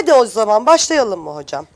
Hadi o zaman başlayalım mı hocam?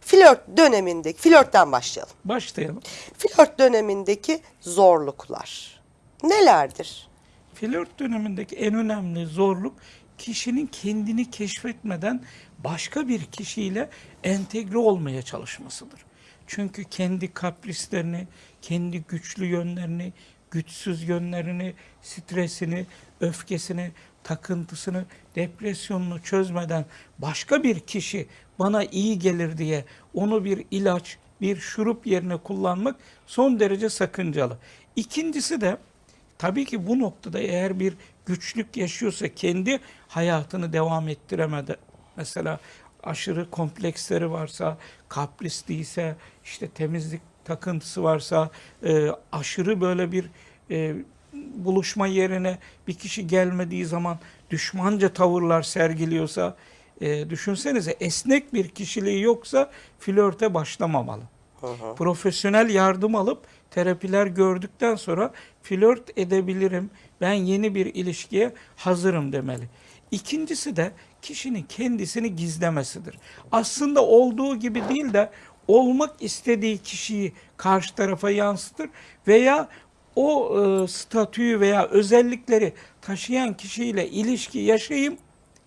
Flört dönemindeki, flörtten başlayalım. Başlayalım. Flört dönemindeki zorluklar nelerdir? Flört dönemindeki en önemli zorluk kişinin kendini keşfetmeden başka bir kişiyle entegre olmaya çalışmasıdır. Çünkü kendi kaprislerini, kendi güçlü yönlerini, güçsüz yönlerini, stresini, öfkesini, takıntısını, depresyonunu çözmeden başka bir kişi bana iyi gelir diye onu bir ilaç, bir şurup yerine kullanmak son derece sakıncalı. İkincisi de Tabii ki bu noktada eğer bir güçlük yaşıyorsa kendi hayatını devam ettiremedi. Mesela aşırı kompleksleri varsa, kaprisliyse, işte temizlik takıntısı varsa, e, aşırı böyle bir e, buluşma yerine bir kişi gelmediği zaman düşmanca tavırlar sergiliyorsa, e, düşünsenize esnek bir kişiliği yoksa flörte başlamamalı profesyonel yardım alıp terapiler gördükten sonra flört edebilirim. Ben yeni bir ilişkiye hazırım demeli. İkincisi de kişinin kendisini gizlemesidir. Aslında olduğu gibi değil de olmak istediği kişiyi karşı tarafa yansıtır veya o e, statüyü veya özellikleri taşıyan kişiyle ilişki yaşayayım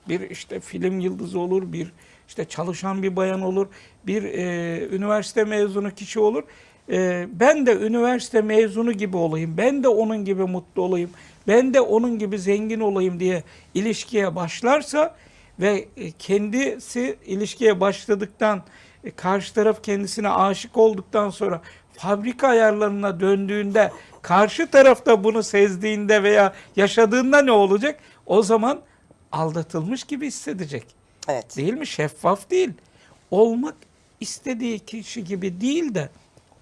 bir işte film yıldızı olur, bir işte çalışan bir bayan olur, bir e, üniversite mezunu kişi olur. E, ben de üniversite mezunu gibi olayım, ben de onun gibi mutlu olayım, ben de onun gibi zengin olayım diye ilişkiye başlarsa ve e, kendisi ilişkiye başladıktan e, karşı taraf kendisine aşık olduktan sonra fabrika ayarlarına döndüğünde karşı tarafta bunu sezdiğinde veya yaşadığında ne olacak? O zaman aldatılmış gibi hissedecek. Evet. Değil mi? Şeffaf değil. Olmak istediği kişi gibi değil de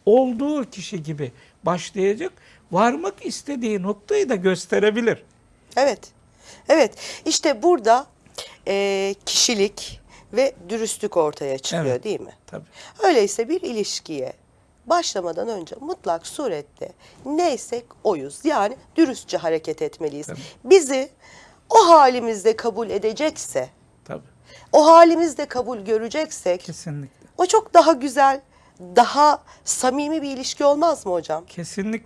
olduğu kişi gibi başlayacak. Varmak istediği noktayı da gösterebilir. Evet. Evet. İşte burada e, kişilik ve dürüstlük ortaya çıkıyor Evet. değil mi? Tabii. Öyleyse bir ilişkiye başlamadan önce mutlak surette neysek oyuz. Yani dürüstçe hareket etmeliyiz. Tabii. Bizi o halimizde kabul edecekse, Tabii. o halimizde kabul göreceksek Kesinlikle. o çok daha güzel, daha samimi bir ilişki olmaz mı hocam? Kesinlikle.